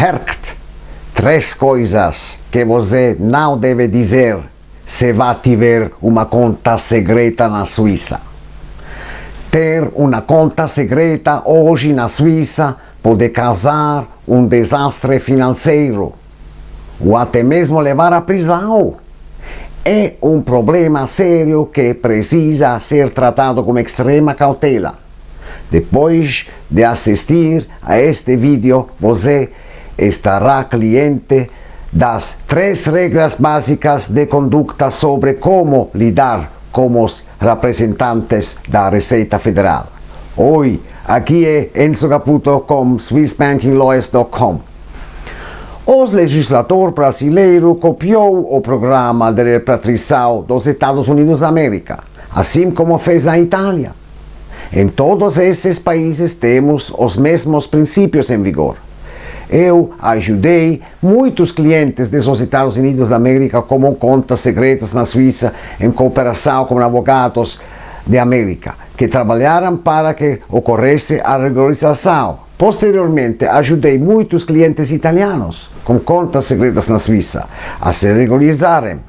HERCT. Três coisas que você não deve dizer se vai tiver uma conta secreta na Suíça. Ter uma conta secreta hoje na Suíça pode causar um desastre financeiro ou até mesmo levar à prisão. É um problema sério que precisa ser tratado com extrema cautela. Depois de assistir a este vídeo, você estará cliente das três regras básicas de conduta sobre como lidar com os representantes da Receita Federal. Oi, aqui é Enzo Caputo com SwissBankingLawyers.com. O legislador brasileiro copiou o programa de repatriação dos Estados Unidos da América, assim como fez a Itália. Em todos esses países temos os mesmos princípios em vigor. Eu ajudei muitos clientes dos Estados Unidos da América com contas secretas na Suíça em cooperação com advogados de América, que trabalharam para que ocorresse a regularização. Posteriormente, ajudei muitos clientes italianos com contas secretas na Suíça a se regularizarem.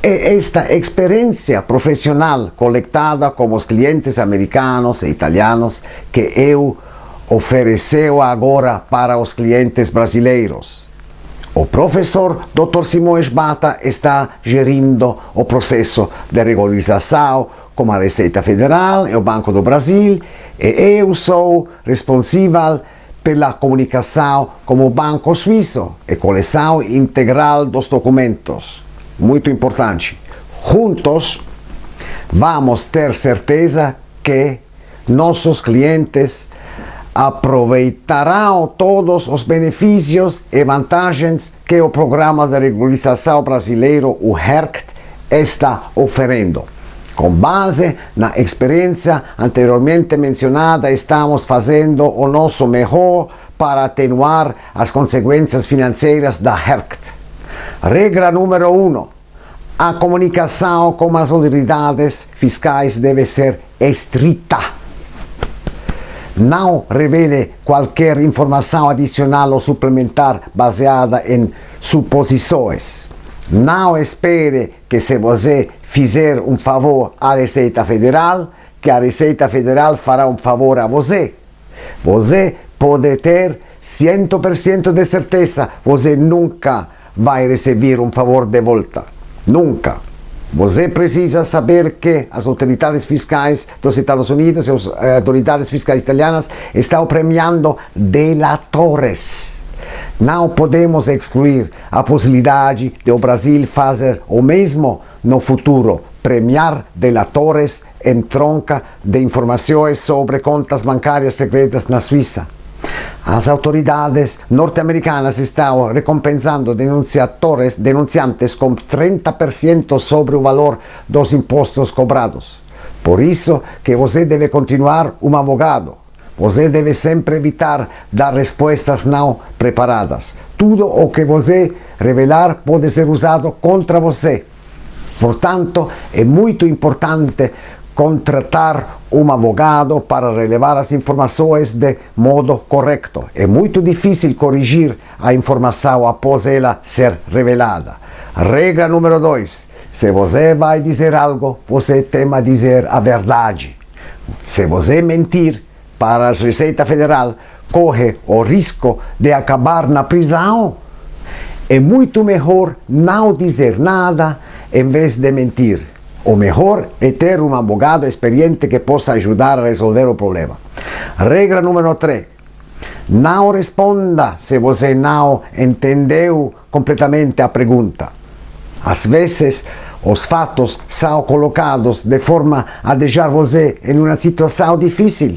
É esta experiência profissional coletada com os clientes americanos e italianos que eu ofereceu agora para os clientes brasileiros. O professor Dr. Simões Bata está gerindo o processo de regularização com a Receita Federal e o Banco do Brasil e eu sou responsável pela comunicação com o Banco Suíço e coleção integral dos documentos. Muito importante. Juntos vamos ter certeza que nossos clientes aproveitarão todos os benefícios e vantagens que o Programa de Regularização Brasileiro, o HERCT, está oferecendo. Com base na experiência anteriormente mencionada, estamos fazendo o nosso melhor para atenuar as consequências financeiras da HERCT. Regra número 1. Um, a comunicação com as autoridades fiscais deve ser estrita não revele qualquer informação adicional ou suplementar baseada em suposições. Não espere que se você fizer um favor à Receita Federal, que a Receita Federal fará um favor a você. Você pode ter 100% de certeza, você nunca vai receber um favor de volta. Nunca. Você precisa saber que as autoridades fiscais dos Estados Unidos e as eh, autoridades fiscais italianas estão premiando delatores. Não podemos excluir a possibilidade de o Brasil fazer o mesmo no futuro, premiar delatores em troca de informações sobre contas bancárias secretas na Suíça. As autoridades norte-americanas estão recompensando denunciadores, denunciantes com 30% sobre o valor dos impostos cobrados. Por isso que você deve continuar um advogado. Você deve sempre evitar dar respostas não preparadas. Tudo o que você revelar pode ser usado contra você. Portanto, é muito importante contratar um advogado para relevar as informações de modo correto. É muito difícil corrigir a informação após ela ser revelada. Regra número 2. Se você vai dizer algo, você tem a dizer a verdade. Se você mentir para a Receita Federal, corre o risco de acabar na prisão. É muito melhor não dizer nada em vez de mentir. O melhor é ter um advogado experiente que possa ajudar a resolver o problema. Regra número 3. Não responda se você não entendeu completamente a pergunta. Às vezes, os fatos são colocados de forma a deixar você em uma situação difícil.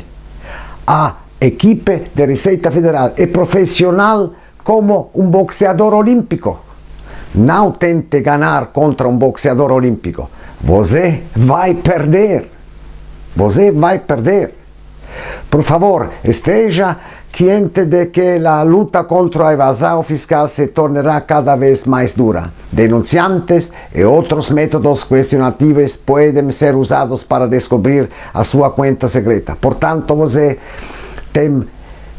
A equipe de Receita Federal é profissional como um boxeador olímpico. Não tente ganhar contra um boxeador olímpico. Você vai perder. Você vai perder. Por favor, esteja ciente de que a luta contra a evasão fiscal se tornará cada vez mais dura. Denunciantes e outros métodos questionativos podem ser usados para descobrir a sua conta secreta. Portanto, você tem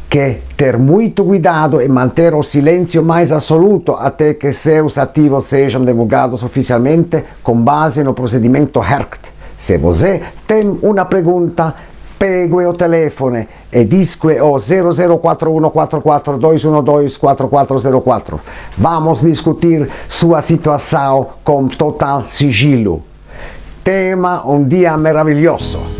que ter muito cuidado e manter o silêncio mais absoluto até que seus ativos sejam divulgados oficialmente com base no procedimento HERCT. Se você tem uma pergunta, pegue o telefone e disque o 00414421244404. Vamos discutir sua situação com total sigilo. Tema um dia maravilhoso.